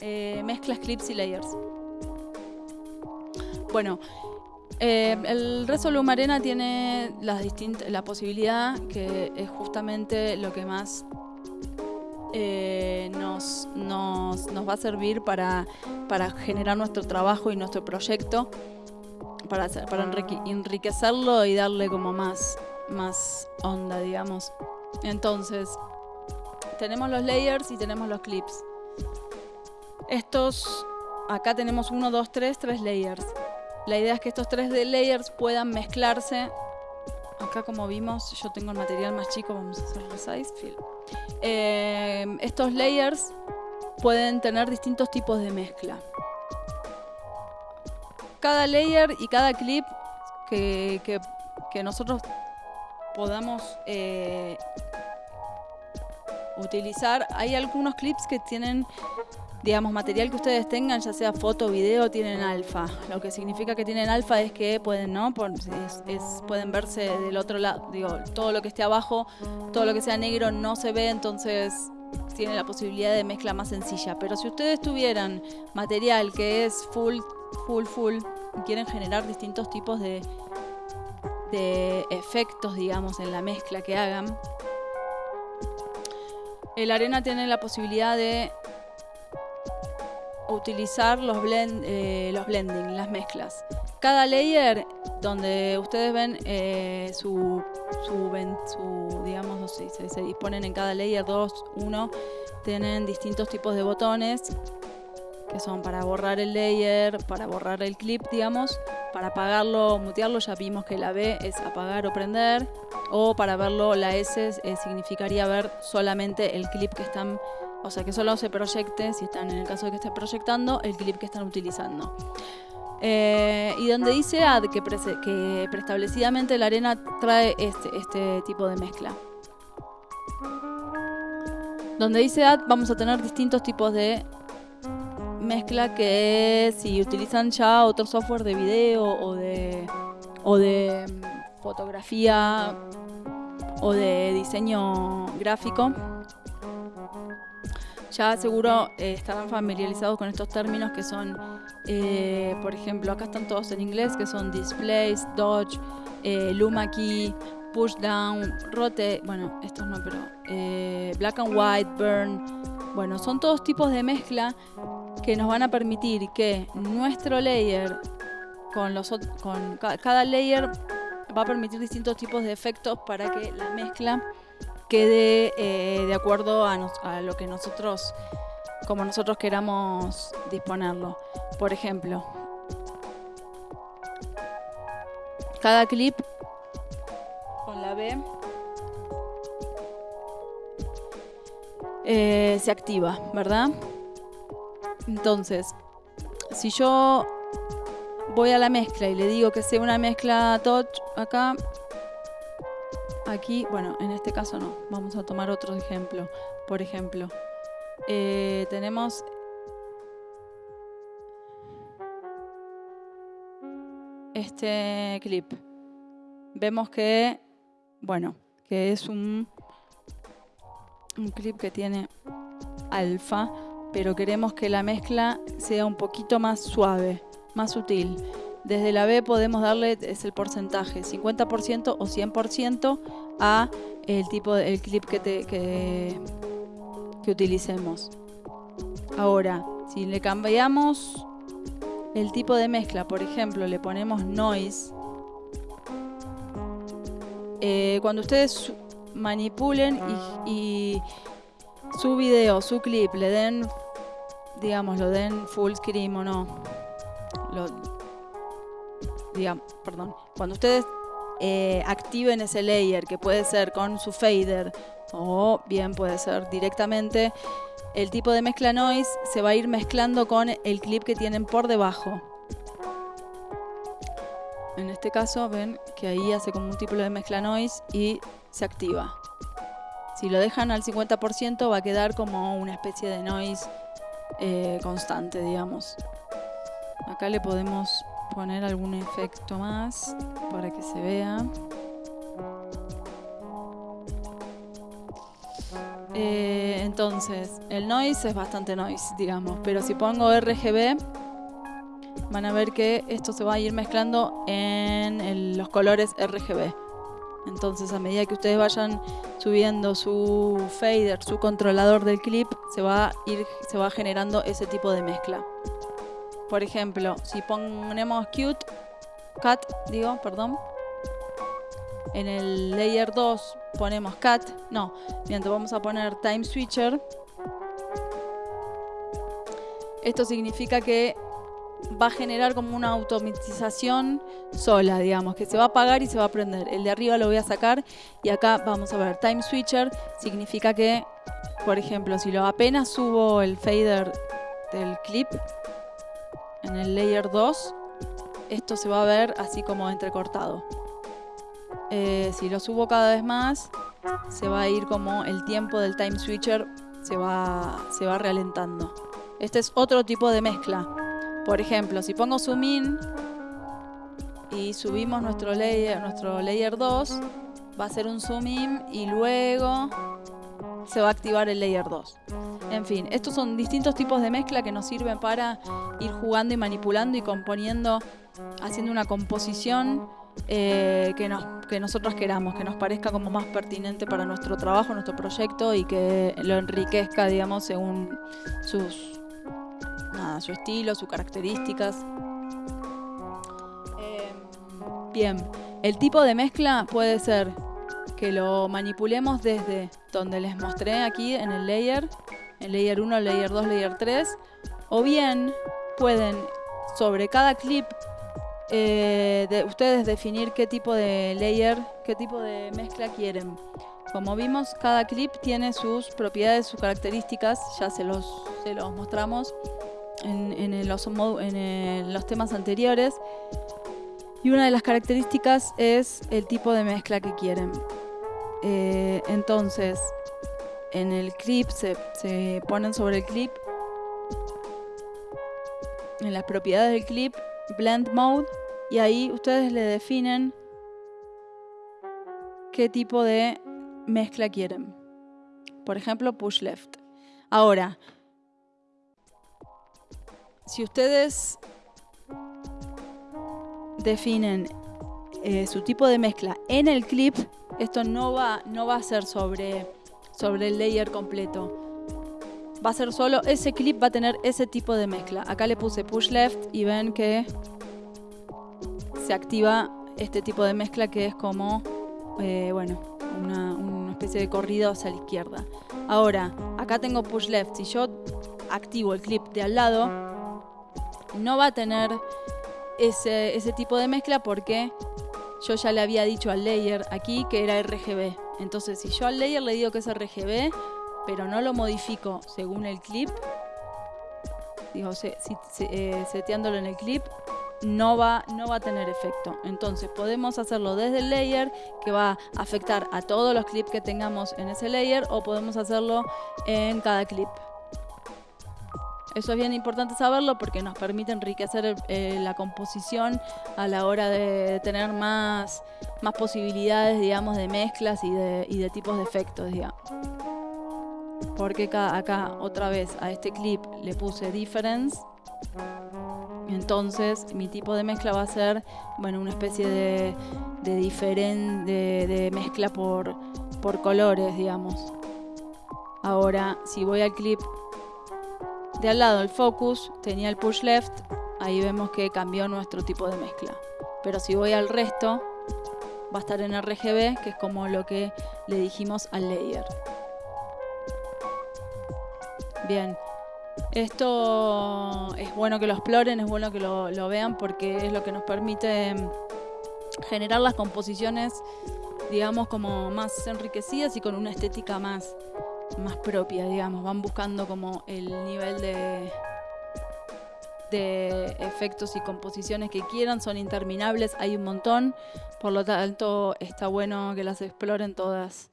eh, mezclas, clips y layers. Bueno, eh, el Resolum Arena tiene la posibilidad que es justamente lo que más eh, nos, nos, nos va a servir para, para generar nuestro trabajo y nuestro proyecto, para, para enrique- enriquecerlo y darle como más, más onda, digamos. Entonces, tenemos los layers y tenemos los clips. Estos, acá tenemos uno, dos, tres, tres layers. La idea es que estos tres layers puedan mezclarse. Acá como vimos, yo tengo el material más chico, vamos a hacer resize. Eh, estos layers pueden tener distintos tipos de mezcla. Cada layer y cada clip que, que- que nosotros podamos eh, utilizar, hay algunos clips que tienen digamos, material que ustedes tengan, ya sea foto video, tienen alfa. Lo que significa que tienen alfa es que pueden, ¿no? Por- es- es- pueden verse del otro lado. Digo, todo lo que esté abajo, todo lo que sea negro no se ve, entonces tiene la posibilidad de mezcla más sencilla. Pero si ustedes tuvieran material que es full, full, full, y quieren generar distintos tipos de, de efectos, digamos, en la mezcla que hagan, el arena tiene la posibilidad de utilizar los, blend, eh, los blending, las mezclas. Cada layer donde ustedes ven eh, su, su, digamos, se disponen en cada layer 2, 1, tienen distintos tipos de botones que son para borrar el layer, para borrar el clip, digamos, para apagarlo mutearlo, ya vimos que la B es apagar o prender, o para verlo la S eh, significaría ver solamente el clip que están o sea, que solo se proyecte, si están en el caso de que esté proyectando, el clip que están utilizando. Eh, y donde dice add, que, prese- que preestablecidamente la arena trae este, este tipo de mezcla. Donde dice add, vamos a tener distintos tipos de mezcla que si utilizan ya otro software de video o de, o de mm, fotografía o de diseño gráfico, ya seguro eh, estarán familiarizados con estos términos que son, eh, por ejemplo, acá están todos en inglés, que son displays, dodge, eh, luma key, push down, rotate, bueno, estos no, pero eh, black and white, burn, bueno, son todos tipos de mezcla que nos van a permitir que nuestro layer, con los con ca- cada layer va a permitir distintos tipos de efectos para que la mezcla quede eh, de acuerdo a, a lo que nosotros, como nosotros queramos disponerlo. Por ejemplo, cada clip eh, se activa, ¿verdad? Entonces, si yo voy a la mezcla y le digo que sea una mezcla touch acá, Aquí, bueno, en este caso no. Vamos a tomar otro ejemplo. Por ejemplo, eh, tenemos este clip. Vemos que, bueno, que es un, un clip que tiene alfa, pero queremos que la mezcla sea un poquito más suave, más sutil. Desde la B podemos darle, es el porcentaje, 50% o 100% a el tipo el clip que, te, que, que utilicemos. Ahora, si le cambiamos el tipo de mezcla, por ejemplo, le ponemos noise, eh, cuando ustedes manipulen y, su video, su clip, le den, digamos, lo den full screen o no, lo, digamos, perdón, cuando ustedes eh, activen ese layer, que puede ser con su fader o bien puede ser directamente, el tipo de mezcla noise se va a ir mezclando con el clip que tienen por debajo. En este caso ven que ahí hace como un tipo de mezcla noise y se activa. Si lo dejan al 50% va a quedar como una especie de noise eh, constante, digamos. Acá le podemos poner algún efecto más para que se vea. Eh, entonces, el noise es bastante noise, digamos, pero si pongo RGB, van a ver que esto se va a ir mezclando en los colores RGB. Entonces, a medida que ustedes vayan subiendo su fader, su controlador del clip, se va a ir, se va generando ese tipo de mezcla. Por ejemplo, si ponemos cute, cut, digo, perdón, en el layer 2 ponemos cut, no, mientras vamos a poner time switcher. Esto significa que va a generar como una automatización sola, digamos, que se va a apagar y se va a prender. El de arriba lo voy a sacar y acá vamos a ver time switcher, significa que, por ejemplo, si lo apenas subo el fader del clip en el layer 2, esto se va a ver así como entrecortado. Eh, si lo subo cada vez más, se va a ir como el tiempo del time switcher se va, se va ralentando. Este es otro tipo de mezcla. Por ejemplo, si pongo zoom in y subimos nuestro layer, nuestro layer 2, va a ser un zoom in y luego se va a activar el layer 2. En fin, estos son distintos tipos de mezcla que nos sirven para ir jugando y manipulando y componiendo, haciendo una composición eh, que, nos, que nosotros queramos, que nos parezca como más pertinente para nuestro trabajo, nuestro proyecto y que lo enriquezca, digamos, según sus, su estilo, sus características. Eh, bien, el tipo de mezcla puede ser que lo manipulemos desde donde les mostré aquí en el layer, el layer 1, layer 2, layer 3, o bien pueden sobre cada clip eh, de ustedes definir qué tipo de layer, qué tipo de mezcla quieren. Como vimos, cada clip tiene sus propiedades, sus características, ya se los, se los mostramos en, los, en los temas anteriores. Y una de las características es el tipo de mezcla que quieren. Eh, entonces, en el clip se, se ponen sobre el clip, en las propiedades del clip, Blend Mode, y ahí ustedes le definen qué tipo de mezcla quieren. Por ejemplo, push left. Ahora, si ustedes definen eh, su tipo de mezcla en el clip, esto no va, no va a ser sobre, sobre el layer completo. Va a ser solo ese clip, va a tener ese tipo de mezcla. Acá le puse push left y ven que se activa este tipo de mezcla que es como, eh, bueno, una, una, especie de corrido hacia la izquierda. Ahora, acá tengo push left. Si yo activo el clip de al lado, no va a tener ese, ese tipo de mezcla porque yo ya le había dicho al layer aquí que era RGB. Entonces, si yo al layer le digo que es RGB, pero no lo modifico según el clip, digo, eh, seteándolo en el clip, no va, no va a tener efecto. Entonces podemos hacerlo desde el layer que va a afectar a todos los clips que tengamos en ese layer o podemos hacerlo en cada clip. Eso es bien importante saberlo porque nos permite enriquecer eh, la composición a la hora de tener más, más posibilidades, digamos, de mezclas y de, tipos de efectos, digamos. Porque acá, otra vez, a este clip le puse difference. Entonces, mi tipo de mezcla va a ser, bueno, una especie de, de, de, de mezcla por, por colores, digamos. Ahora, si voy al clip de al lado el focus tenía el push left, ahí vemos que cambió nuestro tipo de mezcla. Pero si voy al resto, va a estar en RGB, que es como lo que le dijimos al layer. Bien, esto es bueno que lo exploren, es bueno que lo, lo vean porque es lo que nos permite generar las composiciones, digamos, como más enriquecidas y con una estética más, más propia, digamos, van buscando como el nivel de, de efectos y composiciones que quieran, son interminables, hay un montón, por lo tanto está bueno que las exploren todas.